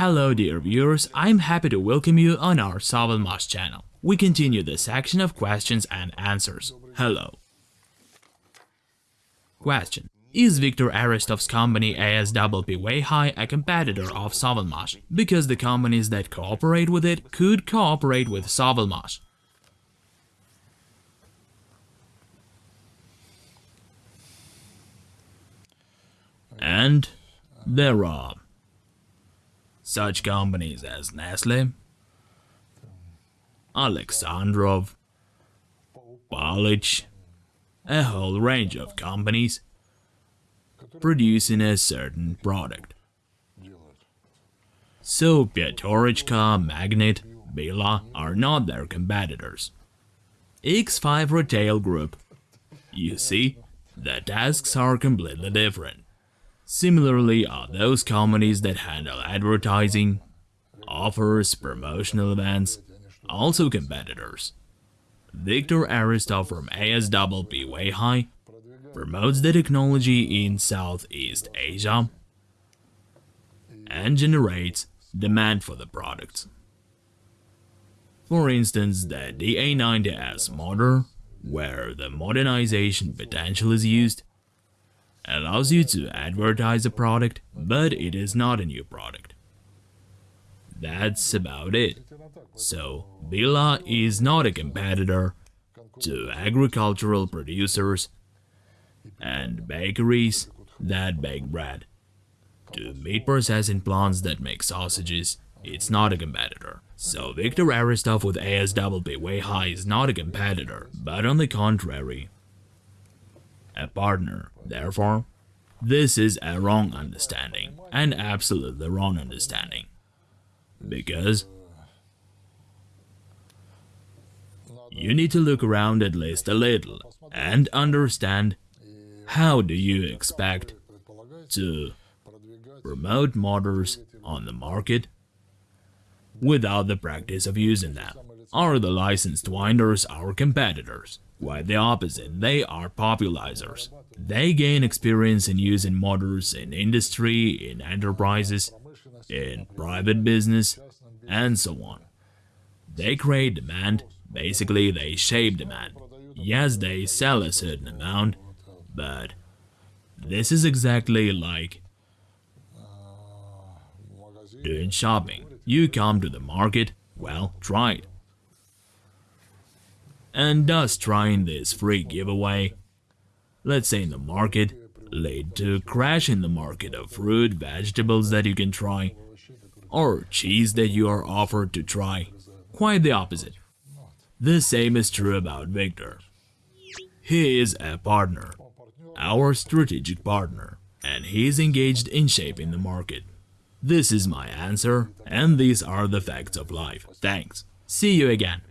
Hello dear viewers, I'm happy to welcome you on our Savalmash channel. We continue the section of questions and answers. Hello. Question. Is Viktor Aristov's company ASWP Weihai a competitor of Savalmash? Because the companies that cooperate with it could cooperate with Savalmash. And there are such companies as Nestle, Alexandrov, Balich, a whole range of companies producing a certain product. So Pyaterochka, Magnit, Billa are not their competitors. X5 Retail Group. You see, the tasks are completely different. Similarly are those companies that handle advertising, offers, promotional events, also competitors. Viktor Aristov from ASWP Weihai promotes the technology in Southeast Asia and generates demand for the products. For instance, the DA90S motor, where the modernization potential is used, allows you to advertise a product, but it is not a new product. That's about it. So, Billa is not a competitor to agricultural producers and bakeries that bake bread. To meat processing plants that make sausages, it's not a competitor. So Victor Aristov with ASWP Weihai is not a competitor, but on the contrary, a partner. Therefore, this is a wrong understanding, an absolutely wrong understanding. Because you need to look around at least a little and understand how do you expect to promote motors on the market without the practice of using them? Are the licensed winders our competitors? Quite the opposite, they are popularizers. They gain experience in using motors in industry, in enterprises, in private business, and so on. They create demand, basically they shape demand. Yes, they sell a certain amount, but this is exactly like doing shopping. You come to the market, well, try it. And does trying this free giveaway, let's say in the market, lead to a crash in the market of fruit, vegetables that you can try, or cheese that you are offered to try? Quite the opposite. The same is true about Viktor. He is a partner, our strategic partner, and he is engaged in shaping the market. This is my answer, and these are the facts of life. Thanks. See you again.